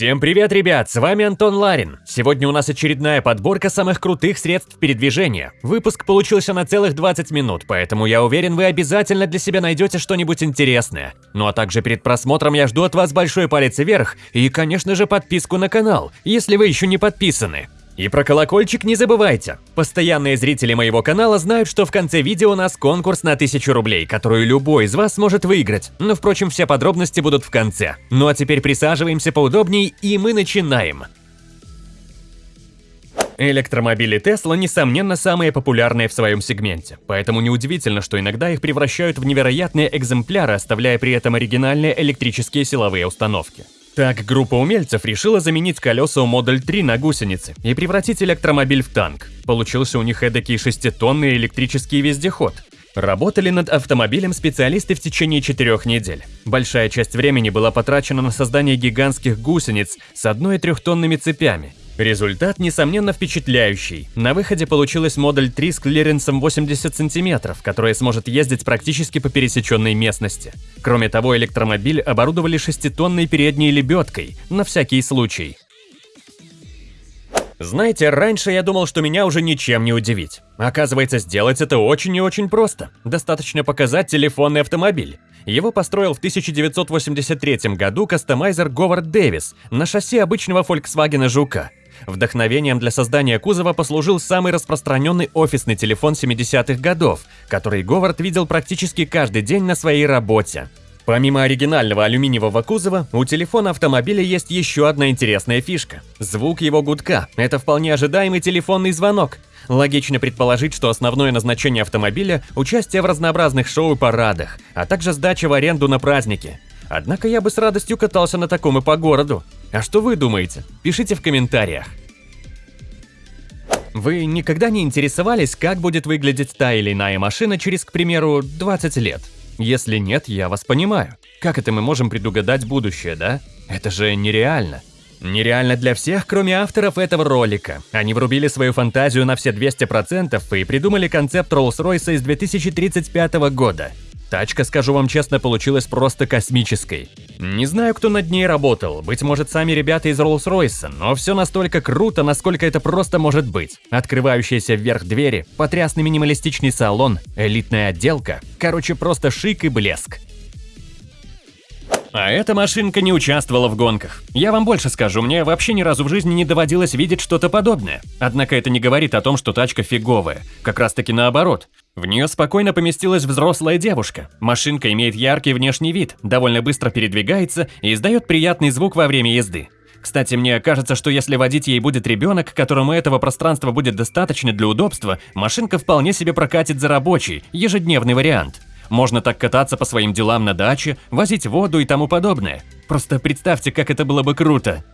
Всем привет, ребят! С вами Антон Ларин. Сегодня у нас очередная подборка самых крутых средств передвижения. Выпуск получился на целых 20 минут, поэтому я уверен, вы обязательно для себя найдете что-нибудь интересное. Ну а также перед просмотром я жду от вас большой палец вверх и, конечно же, подписку на канал, если вы еще не подписаны. И про колокольчик не забывайте. Постоянные зрители моего канала знают, что в конце видео у нас конкурс на 1000 рублей, которую любой из вас может выиграть. Но, впрочем, все подробности будут в конце. Ну а теперь присаживаемся поудобнее, и мы начинаем. Электромобили Tesla, несомненно, самые популярные в своем сегменте, поэтому неудивительно, что иногда их превращают в невероятные экземпляры, оставляя при этом оригинальные электрические силовые установки. Так, группа умельцев решила заменить колеса у Модель 3 на гусеницы и превратить электромобиль в танк. Получился у них эдакий шеститонный электрический вездеход. Работали над автомобилем специалисты в течение четырех недель. Большая часть времени была потрачена на создание гигантских гусениц с одной и трехтонными цепями. Результат, несомненно, впечатляющий. На выходе получилась Модель 3 с клиренсом 80 см, которая сможет ездить практически по пересеченной местности. Кроме того, электромобиль оборудовали шеститонной передней лебедкой, на всякий случай. Знаете, раньше я думал, что меня уже ничем не удивить. Оказывается, сделать это очень и очень просто. Достаточно показать телефонный автомобиль. Его построил в 1983 году кастомайзер Говард Дэвис на шасси обычного Volkswagen Жука. Вдохновением для создания кузова послужил самый распространенный офисный телефон 70-х годов, который Говард видел практически каждый день на своей работе. Помимо оригинального алюминиевого кузова, у телефона автомобиля есть еще одна интересная фишка. Звук его гудка – это вполне ожидаемый телефонный звонок. Логично предположить, что основное назначение автомобиля – участие в разнообразных шоу и парадах, а также сдача в аренду на праздники. Однако я бы с радостью катался на таком и по городу. А что вы думаете? Пишите в комментариях. Вы никогда не интересовались, как будет выглядеть та или иная машина через, к примеру, 20 лет? Если нет, я вас понимаю. Как это мы можем предугадать будущее, да? Это же нереально. Нереально для всех, кроме авторов этого ролика. Они врубили свою фантазию на все 200% и придумали концепт Rolls-Royce из 2035 года. Тачка, скажу вам честно, получилась просто космической. Не знаю, кто над ней работал, быть может сами ребята из Rolls-Royce, но все настолько круто, насколько это просто может быть. Открывающиеся вверх двери, потрясный минималистичный салон, элитная отделка, короче просто шик и блеск. А эта машинка не участвовала в гонках. Я вам больше скажу, мне вообще ни разу в жизни не доводилось видеть что-то подобное. Однако это не говорит о том, что тачка фиговая. Как раз таки наоборот. В нее спокойно поместилась взрослая девушка. Машинка имеет яркий внешний вид, довольно быстро передвигается и издает приятный звук во время езды. Кстати, мне кажется, что если водить ей будет ребенок, которому этого пространства будет достаточно для удобства, машинка вполне себе прокатит за рабочий, ежедневный вариант. Можно так кататься по своим делам на даче, возить воду и тому подобное. Просто представьте, как это было бы круто.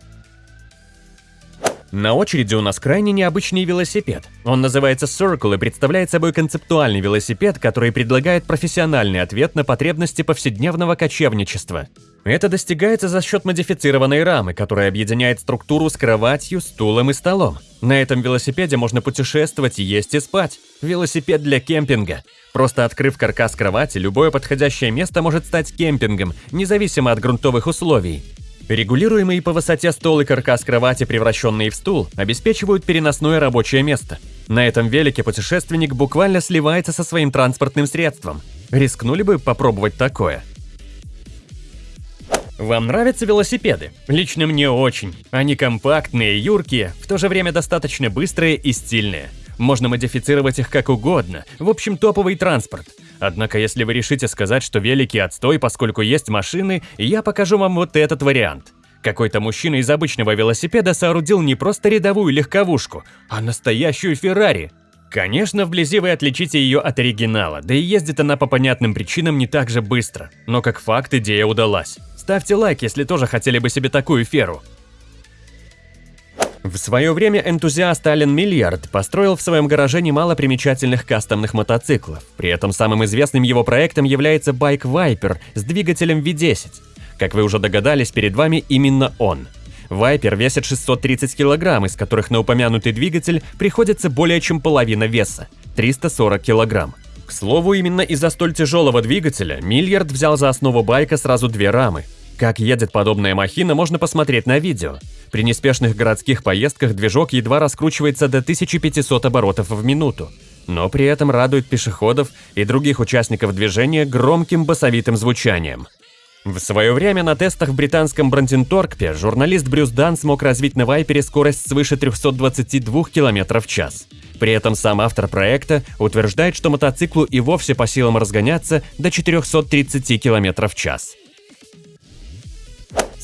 На очереди у нас крайне необычный велосипед. Он называется Circle и представляет собой концептуальный велосипед, который предлагает профессиональный ответ на потребности повседневного кочевничества. Это достигается за счет модифицированной рамы, которая объединяет структуру с кроватью, стулом и столом. На этом велосипеде можно путешествовать, есть и спать. Велосипед для кемпинга. Просто открыв каркас кровати, любое подходящее место может стать кемпингом, независимо от грунтовых условий. Регулируемые по высоте стол и каркас кровати, превращенные в стул, обеспечивают переносное рабочее место. На этом велике путешественник буквально сливается со своим транспортным средством. Рискнули бы попробовать такое? Вам нравятся велосипеды? Лично мне очень. Они компактные, юркие, в то же время достаточно быстрые и стильные. Можно модифицировать их как угодно, в общем топовый транспорт. Однако если вы решите сказать, что великий отстой, поскольку есть машины, я покажу вам вот этот вариант. Какой-то мужчина из обычного велосипеда соорудил не просто рядовую легковушку, а настоящую Феррари. Конечно, вблизи вы отличите ее от оригинала, да и ездит она по понятным причинам не так же быстро. Но как факт, идея удалась. Ставьте лайк, если тоже хотели бы себе такую феру. В свое время энтузиаст Ален Миллиард построил в своем гараже немало примечательных кастомных мотоциклов. При этом самым известным его проектом является байк Viper с двигателем V10. Как вы уже догадались, перед вами именно он. Viper весит 630 кг, из которых на упомянутый двигатель приходится более чем половина веса – 340 кг. К слову, именно из-за столь тяжелого двигателя Миллиард взял за основу байка сразу две рамы Как едет подобная махина, можно посмотреть на видео. При неспешных городских поездках движок едва раскручивается до 1500 оборотов в минуту, но при этом радует пешеходов и других участников движения громким басовитым звучанием. В свое время на тестах в британском Бранденторкпе журналист Брюс Дан смог развить на Вайпере скорость свыше 322 км в час. При этом сам автор проекта утверждает, что мотоциклу и вовсе по силам разгоняться до 430 км в час.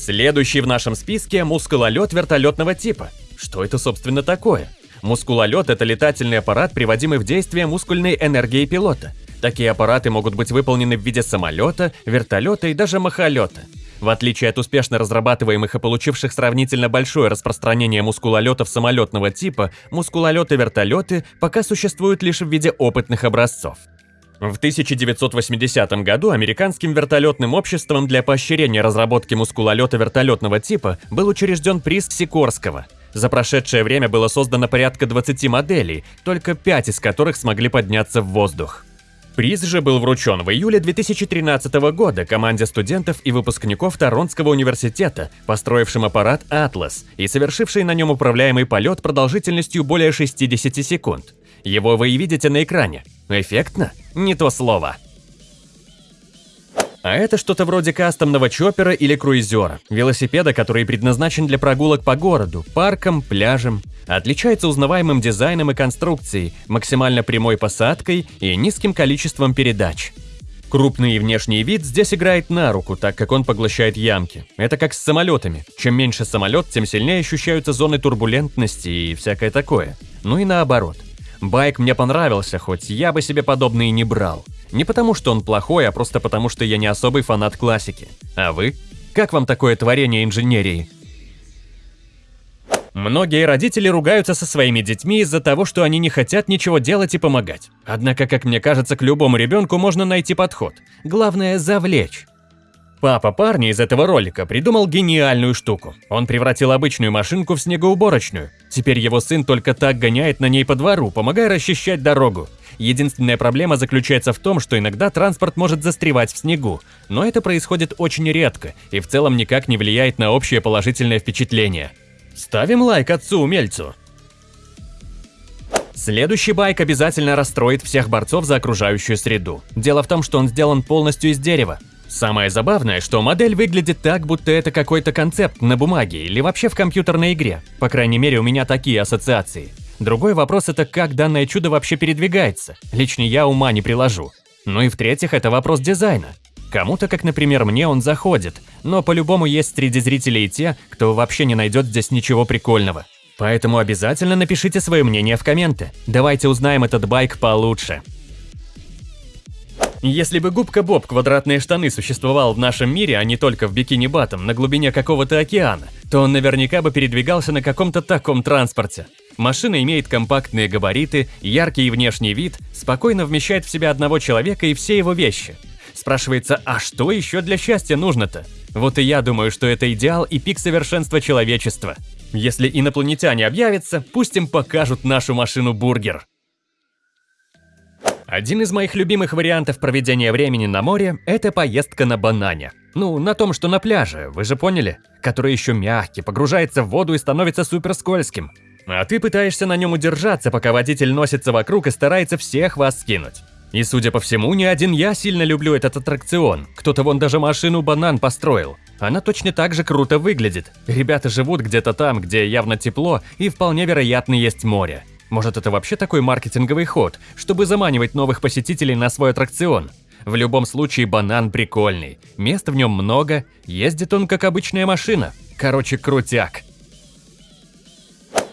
Следующий в нашем списке – мускулолет вертолетного типа. Что это, собственно, такое? Мускулолет – это летательный аппарат, приводимый в действие мускульной энергией пилота. Такие аппараты могут быть выполнены в виде самолета, вертолета и даже махолета. В отличие от успешно разрабатываемых и получивших сравнительно большое распространение мускулолетов самолетного типа, мускулолеты-вертолеты пока существуют лишь в виде опытных образцов. В 1980 году американским вертолетным обществом для поощрения разработки мускулолета вертолетного типа был учрежден приз Сикорского. За прошедшее время было создано порядка 20 моделей, только 5 из которых смогли подняться в воздух. Приз же был вручен в июле 2013 года команде студентов и выпускников Торонского университета, построившим аппарат «Атлас» и совершивший на нем управляемый полет продолжительностью более 60 секунд. Его вы и видите на экране. Эффектно? Не то слово. А это что-то вроде кастомного чоппера или круизера, велосипеда, который предназначен для прогулок по городу, паркам, пляжам. Отличается узнаваемым дизайном и конструкцией, максимально прямой посадкой и низким количеством передач. Крупный внешний вид здесь играет на руку, так как он поглощает ямки. Это как с самолетами. Чем меньше самолет, тем сильнее ощущаются зоны турбулентности и всякое такое. Ну и наоборот. Байк мне понравился, хоть я бы себе подобные не брал. Не потому, что он плохой, а просто потому, что я не особый фанат классики. А вы? Как вам такое творение инженерии? Многие родители ругаются со своими детьми из-за того, что они не хотят ничего делать и помогать. Однако, как мне кажется, к любому ребенку можно найти подход. Главное – завлечь. Папа парня из этого ролика придумал гениальную штуку. Он превратил обычную машинку в снегоуборочную. Теперь его сын только так гоняет на ней по двору, помогая расчищать дорогу. Единственная проблема заключается в том, что иногда транспорт может застревать в снегу, но это происходит очень редко и в целом никак не влияет на общее положительное впечатление. Ставим лайк отцу-умельцу! Следующий байк обязательно расстроит всех борцов за окружающую среду. Дело в том, что он сделан полностью из дерева. Самое забавное, что модель выглядит так, будто это какой-то концепт на бумаге или вообще в компьютерной игре. По крайней мере, у меня такие ассоциации. Другой вопрос это как данное чудо вообще передвигается. Лично я ума не приложу. Ну и в-третьих, это вопрос дизайна. Кому-то, как, например, мне, он заходит, но по-любому есть среди зрителей те, кто вообще не найдет здесь ничего прикольного. Поэтому обязательно напишите свое мнение в комменты. Давайте узнаем этот байк получше. Если бы губка Боб квадратные штаны существовал в нашем мире, а не только в бикини Батом на глубине какого-то океана, то он наверняка бы передвигался на каком-то таком транспорте. Машина имеет компактные габариты, яркий внешний вид, спокойно вмещает в себя одного человека и все его вещи. Спрашивается, а что еще для счастья нужно-то? Вот и я думаю, что это идеал и пик совершенства человечества. Если инопланетяне объявятся, пусть им покажут нашу машину-бургер. Один из моих любимых вариантов проведения времени на море – это поездка на банане. Ну, на том, что на пляже, вы же поняли? Который еще мягкий, погружается в воду и становится супер скользким. А ты пытаешься на нем удержаться, пока водитель носится вокруг и старается всех вас скинуть. И судя по всему, не один я сильно люблю этот аттракцион. Кто-то вон даже машину банан построил. Она точно так же круто выглядит. Ребята живут где-то там, где явно тепло и вполне вероятно есть море. Может, это вообще такой маркетинговый ход, чтобы заманивать новых посетителей на свой аттракцион? В любом случае, банан прикольный. Места в нем много, ездит он как обычная машина. Короче, крутяк.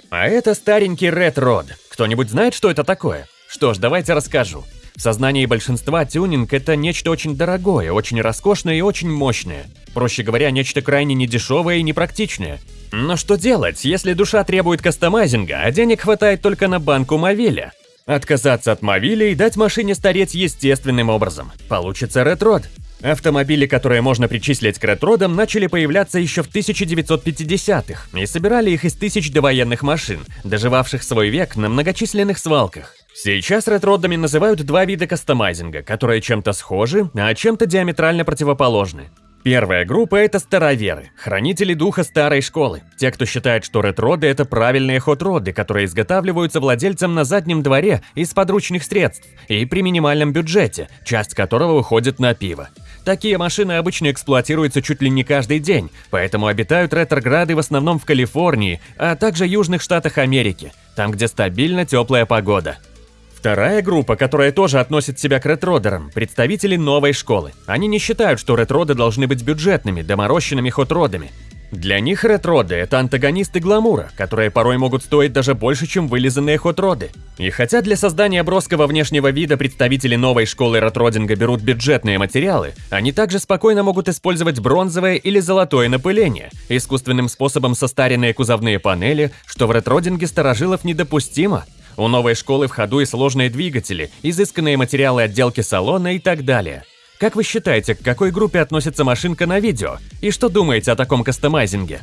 А это старенький Red Rod. Кто-нибудь знает, что это такое? Что ж, давайте расскажу. В сознании большинства тюнинг – это нечто очень дорогое, очень роскошное и очень мощное. Проще говоря, нечто крайне недешевое и непрактичное. Но что делать, если душа требует кастомайзинга, а денег хватает только на банку Мовиля? Отказаться от Мовиля и дать машине стареть естественным образом. Получится ретрод. Автомобили, которые можно причислить к ретродам, начали появляться еще в 1950-х и собирали их из тысяч довоенных машин, доживавших свой век на многочисленных свалках. Сейчас ретродами называют два вида кастомайзинга, которые чем-то схожи, а чем-то диаметрально противоположны. Первая группа – это староверы, хранители духа старой школы. Те, кто считает, что ретроды – это правильные хот-роды, которые изготавливаются владельцем на заднем дворе из подручных средств и при минимальном бюджете, часть которого уходит на пиво. Такие машины обычно эксплуатируются чуть ли не каждый день, поэтому обитают ретрограды в основном в Калифорнии, а также южных штатах Америки, там, где стабильно теплая погода. Вторая группа, которая тоже относит себя к ретродерам, представители новой школы. Они не считают, что ретроды должны быть бюджетными, доморощенными хот-родами. Для них ретроды – это антагонисты гламура, которые порой могут стоить даже больше, чем вылизанные хот-роды. И хотя для создания броского внешнего вида представители новой школы ретродинга берут бюджетные материалы, они также спокойно могут использовать бронзовое или золотое напыление, искусственным способом состаренные кузовные панели, что в ретродинге старожилов недопустимо – у новой школы в ходу и сложные двигатели, изысканные материалы отделки салона и так далее. Как вы считаете, к какой группе относится машинка на видео? И что думаете о таком кастомайзинге?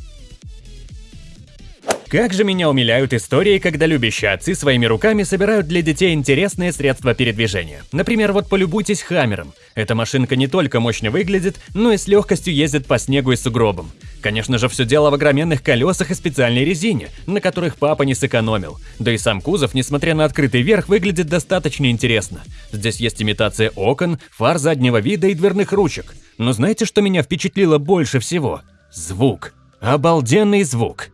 Как же меня умиляют истории, когда любящие отцы своими руками собирают для детей интересные средства передвижения. Например, вот полюбуйтесь Хаммером. Эта машинка не только мощно выглядит, но и с легкостью ездит по снегу и сугробам. Конечно же, все дело в огроменных колесах и специальной резине, на которых папа не сэкономил. Да и сам кузов, несмотря на открытый верх, выглядит достаточно интересно. Здесь есть имитация окон, фар заднего вида и дверных ручек. Но знаете, что меня впечатлило больше всего? Звук. Обалденный звук.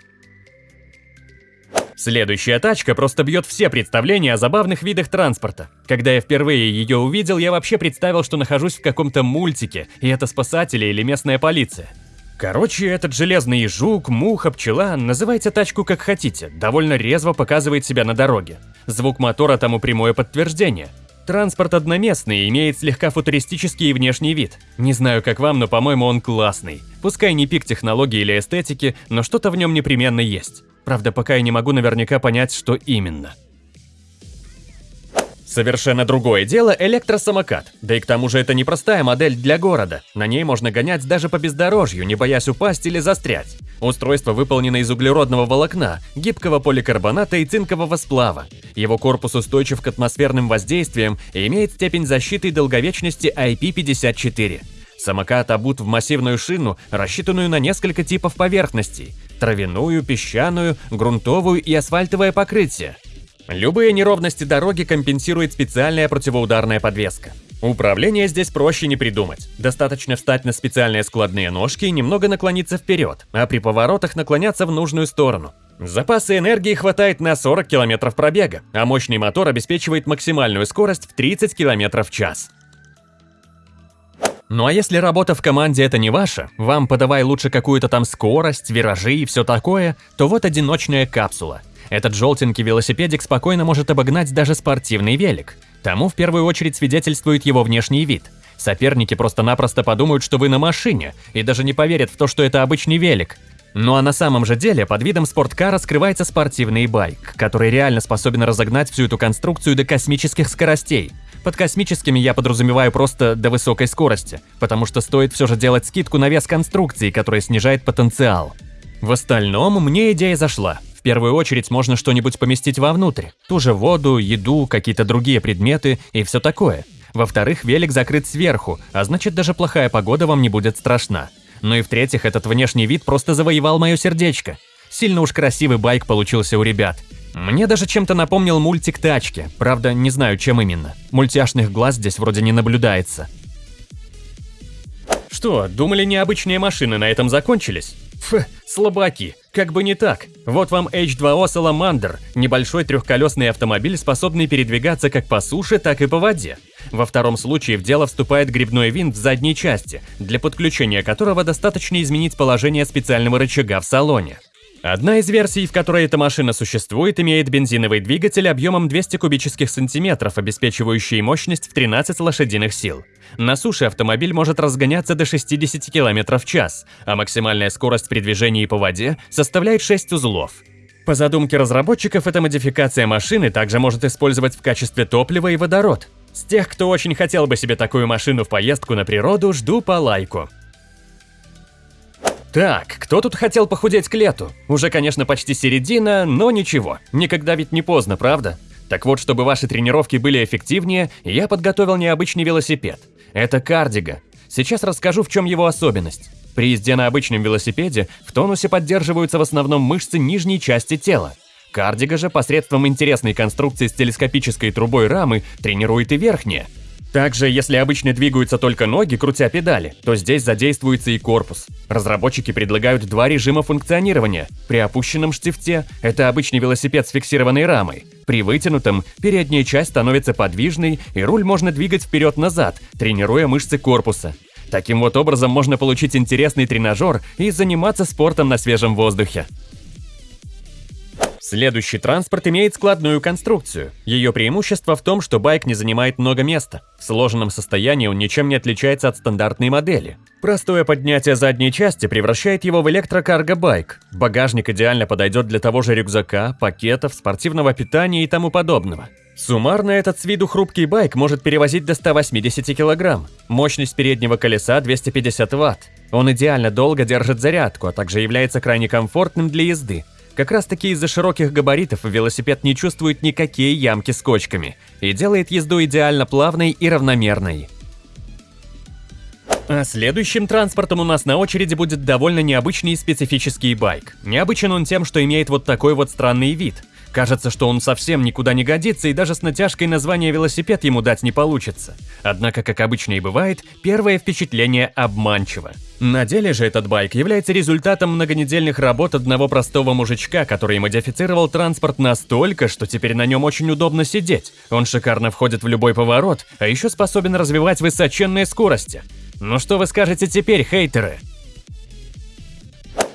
Следующая тачка просто бьет все представления о забавных видах транспорта. Когда я впервые ее увидел, я вообще представил, что нахожусь в каком-то мультике, и это спасатели или местная полиция. Короче, этот железный жук, муха, пчела, называйте тачку как хотите, довольно резво показывает себя на дороге. Звук мотора тому прямое подтверждение. Транспорт одноместный, имеет слегка футуристический внешний вид. Не знаю как вам, но по-моему он классный. Пускай не пик технологии или эстетики, но что-то в нем непременно есть. Правда, пока я не могу наверняка понять, что именно. Совершенно другое дело электросамокат. Да и к тому же это непростая модель для города. На ней можно гонять даже по бездорожью, не боясь упасть или застрять. Устройство выполнено из углеродного волокна, гибкого поликарбоната и цинкового сплава. Его корпус устойчив к атмосферным воздействиям и имеет степень защиты и долговечности IP54. Самокат обут в массивную шину, рассчитанную на несколько типов поверхностей – травяную, песчаную, грунтовую и асфальтовое покрытие. Любые неровности дороги компенсирует специальная противоударная подвеска. Управление здесь проще не придумать. Достаточно встать на специальные складные ножки и немного наклониться вперед, а при поворотах наклоняться в нужную сторону. Запасы энергии хватает на 40 км пробега, а мощный мотор обеспечивает максимальную скорость в 30 км в час. Ну а если работа в команде это не ваша, вам подавай лучше какую-то там скорость, виражи и все такое, то вот одиночная капсула. Этот желтенький велосипедик спокойно может обогнать даже спортивный велик. Тому в первую очередь свидетельствует его внешний вид. Соперники просто-напросто подумают, что вы на машине, и даже не поверят в то, что это обычный велик. Ну а на самом же деле под видом спорткара скрывается спортивный байк, который реально способен разогнать всю эту конструкцию до космических скоростей. Под космическими я подразумеваю просто до высокой скорости, потому что стоит все же делать скидку на вес конструкции, которая снижает потенциал. В остальном мне идея зашла. Первую очередь можно что-нибудь поместить вовнутрь. Ту же воду, еду, какие-то другие предметы и все такое. Во-вторых, велик закрыт сверху, а значит даже плохая погода вам не будет страшна. Ну и в-третьих, этот внешний вид просто завоевал мое сердечко. Сильно уж красивый байк получился у ребят. Мне даже чем-то напомнил мультик «Тачки», правда, не знаю, чем именно. Мультяшных глаз здесь вроде не наблюдается. Что, думали необычные машины на этом закончились? Фу, слабаки, как бы не так. Вот вам H2O Salamander, небольшой трехколесный автомобиль, способный передвигаться как по суше, так и по воде. Во втором случае в дело вступает грибной винт в задней части, для подключения которого достаточно изменить положение специального рычага в салоне. Одна из версий, в которой эта машина существует, имеет бензиновый двигатель объемом 200 кубических сантиметров, обеспечивающий мощность в 13 лошадиных сил. На суше автомобиль может разгоняться до 60 км в час, а максимальная скорость при движении по воде составляет 6 узлов. По задумке разработчиков, эта модификация машины также может использовать в качестве топлива и водород. С тех, кто очень хотел бы себе такую машину в поездку на природу, жду по лайку. Так, кто тут хотел похудеть к лету? Уже, конечно, почти середина, но ничего. Никогда ведь не поздно, правда? Так вот, чтобы ваши тренировки были эффективнее, я подготовил необычный велосипед. Это кардига. Сейчас расскажу, в чем его особенность. При езде на обычном велосипеде в тонусе поддерживаются в основном мышцы нижней части тела. Кардига же посредством интересной конструкции с телескопической трубой рамы тренирует и верхние. Также, если обычно двигаются только ноги, крутя педали, то здесь задействуется и корпус. Разработчики предлагают два режима функционирования. При опущенном штифте – это обычный велосипед с фиксированной рамой. При вытянутом – передняя часть становится подвижной, и руль можно двигать вперед-назад, тренируя мышцы корпуса. Таким вот образом можно получить интересный тренажер и заниматься спортом на свежем воздухе. Следующий транспорт имеет складную конструкцию. Ее преимущество в том, что байк не занимает много места. В сложенном состоянии он ничем не отличается от стандартной модели. Простое поднятие задней части превращает его в электрокарго-байк. Багажник идеально подойдет для того же рюкзака, пакетов, спортивного питания и тому подобного. Суммарно этот с виду хрупкий байк может перевозить до 180 кг. Мощность переднего колеса 250 Вт. Он идеально долго держит зарядку, а также является крайне комфортным для езды. Как раз таки из-за широких габаритов велосипед не чувствует никакие ямки с кочками и делает езду идеально плавной и равномерной. А следующим транспортом у нас на очереди будет довольно необычный и специфический байк. Необычен он тем, что имеет вот такой вот странный вид – Кажется, что он совсем никуда не годится и даже с натяжкой название велосипед ему дать не получится. Однако, как обычно и бывает, первое впечатление обманчиво. На деле же этот байк является результатом многонедельных работ одного простого мужичка, который модифицировал транспорт настолько, что теперь на нем очень удобно сидеть. Он шикарно входит в любой поворот, а еще способен развивать высоченные скорости. Ну что вы скажете теперь, хейтеры?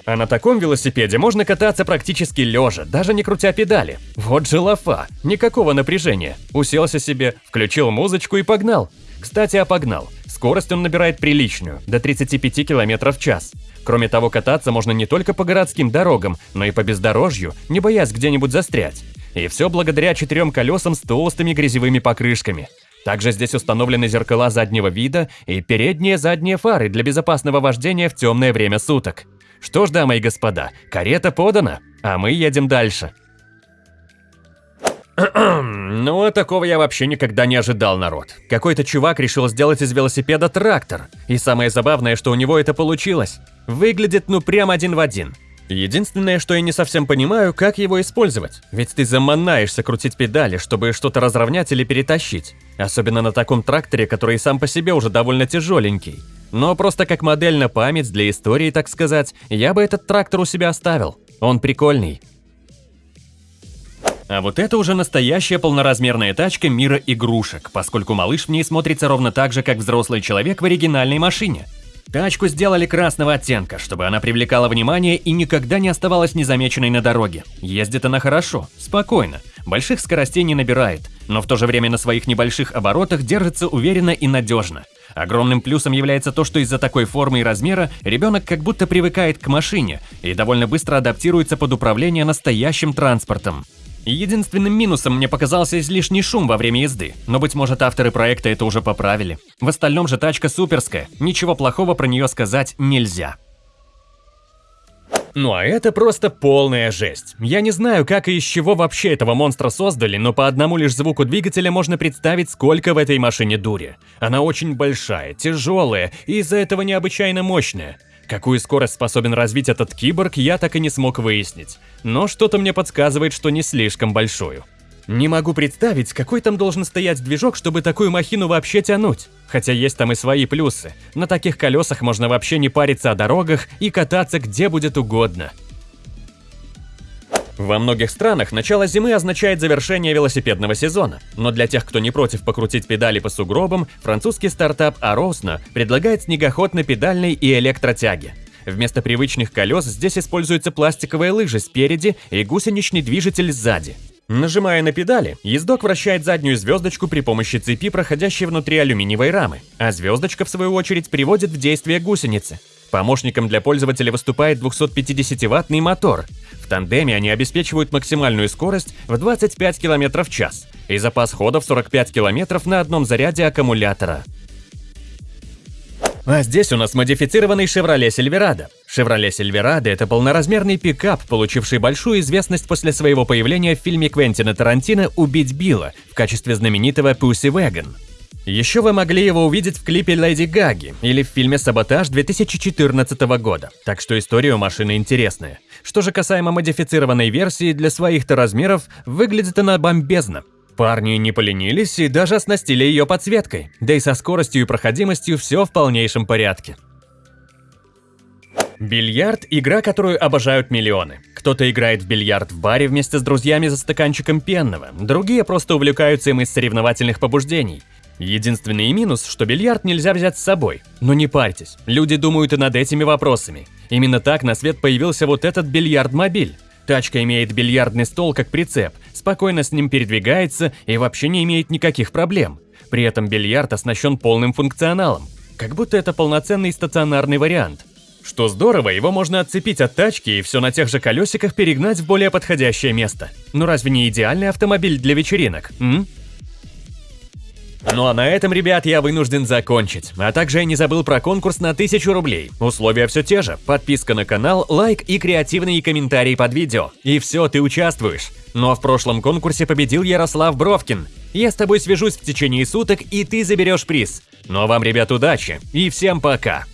А на таком велосипеде можно кататься практически лежа, даже не крутя педали. Вот же лафа, никакого напряжения. Уселся себе, включил музычку и погнал. Кстати, а погнал. Скорость он набирает приличную, до 35 км в час. Кроме того, кататься можно не только по городским дорогам, но и по бездорожью, не боясь где-нибудь застрять. И все благодаря четырем колесам с толстыми грязевыми покрышками. Также здесь установлены зеркала заднего вида и передние задние фары для безопасного вождения в темное время суток. Что ж, дамы и господа, карета подана, а мы едем дальше. Ну, а такого я вообще никогда не ожидал, народ. Какой-то чувак решил сделать из велосипеда трактор. И самое забавное, что у него это получилось. Выглядит ну прям один в один. Единственное, что я не совсем понимаю, как его использовать. Ведь ты заманаешься крутить педали, чтобы что-то разровнять или перетащить. Особенно на таком тракторе, который сам по себе уже довольно тяжеленький. Но просто как модель на память для истории, так сказать, я бы этот трактор у себя оставил. Он прикольный. А вот это уже настоящая полноразмерная тачка мира игрушек, поскольку малыш в ней смотрится ровно так же, как взрослый человек в оригинальной машине. Тачку сделали красного оттенка, чтобы она привлекала внимание и никогда не оставалась незамеченной на дороге. Ездит она хорошо, спокойно, больших скоростей не набирает, но в то же время на своих небольших оборотах держится уверенно и надежно. Огромным плюсом является то, что из-за такой формы и размера ребенок как будто привыкает к машине и довольно быстро адаптируется под управление настоящим транспортом. Единственным минусом мне показался излишний шум во время езды, но, быть может, авторы проекта это уже поправили. В остальном же тачка суперская, ничего плохого про нее сказать нельзя. Ну а это просто полная жесть. Я не знаю, как и из чего вообще этого монстра создали, но по одному лишь звуку двигателя можно представить, сколько в этой машине дури. Она очень большая, тяжелая и из-за этого необычайно мощная. Какую скорость способен развить этот киборг, я так и не смог выяснить. Но что-то мне подсказывает, что не слишком большую. Не могу представить, какой там должен стоять движок, чтобы такую махину вообще тянуть. Хотя есть там и свои плюсы. На таких колесах можно вообще не париться о дорогах и кататься где будет угодно. Во многих странах начало зимы означает завершение велосипедного сезона, но для тех, кто не против покрутить педали по сугробам, французский стартап Arosna предлагает снегоход на педальной и электротяге. Вместо привычных колес здесь используются пластиковые лыжи спереди и гусеничный движитель сзади. Нажимая на педали, ездок вращает заднюю звездочку при помощи цепи, проходящей внутри алюминиевой рамы, а звездочка, в свою очередь, приводит в действие гусеницы. Помощником для пользователя выступает 250-ваттный мотор. В тандеме они обеспечивают максимальную скорость в 25 км в час и запас хода в 45 км на одном заряде аккумулятора. А здесь у нас модифицированный Chevrolet Silverado. Chevrolet Silverado – это полноразмерный пикап, получивший большую известность после своего появления в фильме Квентина Тарантино «Убить Билла» в качестве знаменитого Pussy Wagon. Еще вы могли его увидеть в клипе Леди Гаги или в фильме «Саботаж» 2014 года, так что история у машины интересная. Что же касаемо модифицированной версии, для своих-то размеров выглядит она бомбезно. Парни не поленились и даже оснастили ее подсветкой, да и со скоростью и проходимостью все в полнейшем порядке. Бильярд – игра, которую обожают миллионы. Кто-то играет в бильярд в баре вместе с друзьями за стаканчиком пенного, другие просто увлекаются им из соревновательных побуждений. Единственный минус, что бильярд нельзя взять с собой. Но не парьтесь, люди думают и над этими вопросами. Именно так на свет появился вот этот бильярд-мобиль. Тачка имеет бильярдный стол как прицеп, спокойно с ним передвигается и вообще не имеет никаких проблем. При этом бильярд оснащен полным функционалом. Как будто это полноценный стационарный вариант. Что здорово, его можно отцепить от тачки и все на тех же колесиках перегнать в более подходящее место. Ну разве не идеальный автомобиль для вечеринок, м? Ну а на этом, ребят, я вынужден закончить. А также я не забыл про конкурс на 1000 рублей. Условия все те же. Подписка на канал, лайк и креативные комментарии под видео. И все, ты участвуешь. Но в прошлом конкурсе победил Ярослав Бровкин. Я с тобой свяжусь в течение суток, и ты заберешь приз. Ну а вам, ребят, удачи и всем пока.